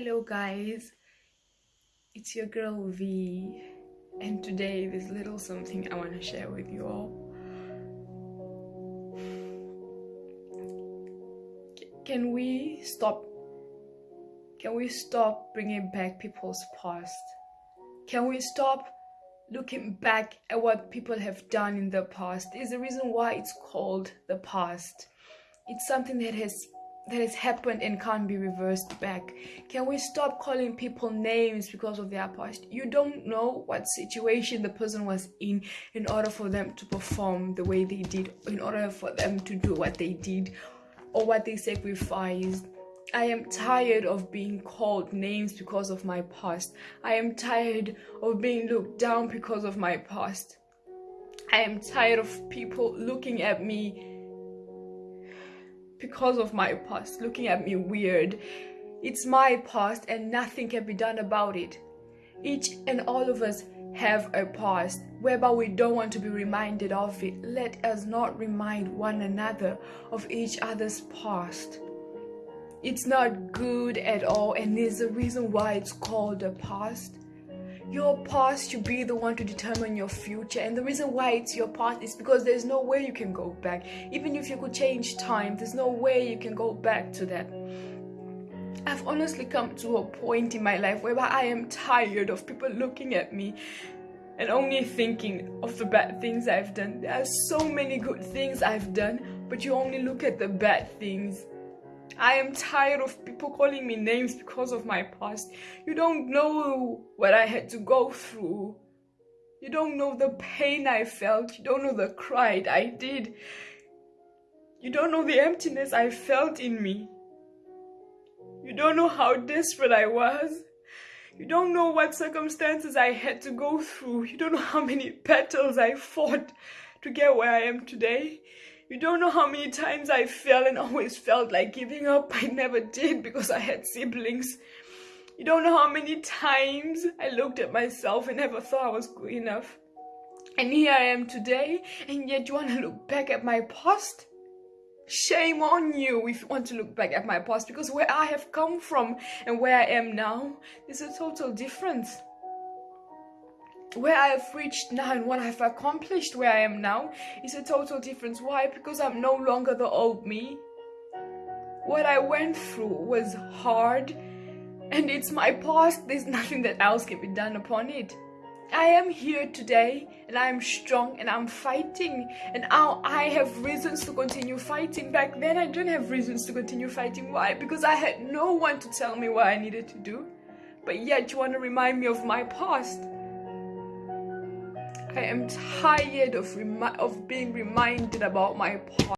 Hello guys, it's your girl V and today there's little something I want to share with you all. Can we stop can we stop bringing back people's past? Can we stop looking back at what people have done in the past? Is the reason why it's called the past. It's something that has that has happened and can't be reversed back. Can we stop calling people names because of their past? You don't know what situation the person was in in order for them to perform the way they did, in order for them to do what they did or what they sacrificed. I am tired of being called names because of my past. I am tired of being looked down because of my past. I am tired of people looking at me because of my past, looking at me weird. It's my past and nothing can be done about it. Each and all of us have a past whereby we don't want to be reminded of it. Let us not remind one another of each other's past. It's not good at all, and there's a reason why it's called a past. Your past should be the one to determine your future, and the reason why it's your past is because there's no way you can go back. Even if you could change time, there's no way you can go back to that. I've honestly come to a point in my life whereby I am tired of people looking at me and only thinking of the bad things I've done. There are so many good things I've done, but you only look at the bad things. I am tired of people calling me names because of my past. You don't know what I had to go through. You don't know the pain I felt. You don't know the cry I did. You don't know the emptiness I felt in me. You don't know how desperate I was. You don't know what circumstances I had to go through. You don't know how many battles I fought to get where I am today. You don't know how many times I fell and always felt like giving up. I never did because I had siblings. You don't know how many times I looked at myself and never thought I was good enough. And here I am today, and yet you want to look back at my past? Shame on you if you want to look back at my past because where I have come from and where I am now is a total difference where I have reached now and what I've accomplished where I am now is a total difference. Why? Because I'm no longer the old me. What I went through was hard and it's my past. There's nothing that else can be done upon it. I am here today and I am strong and I'm fighting and now I have reasons to continue fighting. Back then I didn't have reasons to continue fighting. Why? Because I had no one to tell me what I needed to do. But yet you want to remind me of my past. I am tired of, of being reminded about my past.